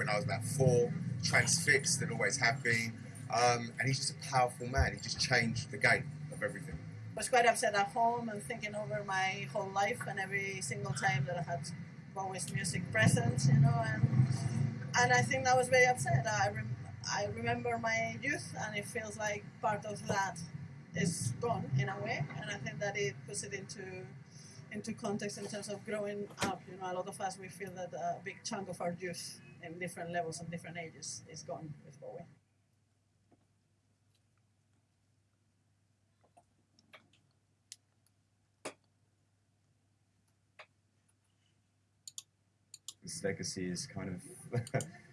when I was about four, transfixed and always have been. Um, and he's just a powerful man. He just changed the game of everything. I was quite upset at home and thinking over my whole life and every single time that I had Bowie's music present, you know, and and I think that was very upset. I, rem- I remember my youth and it feels like part of that is gone in a way, and I think that it puts it into into context in terms of growing up. You know, a lot of us we feel that a big chunk of our youth in different levels and different ages is gone with Bowie. His legacy is kind of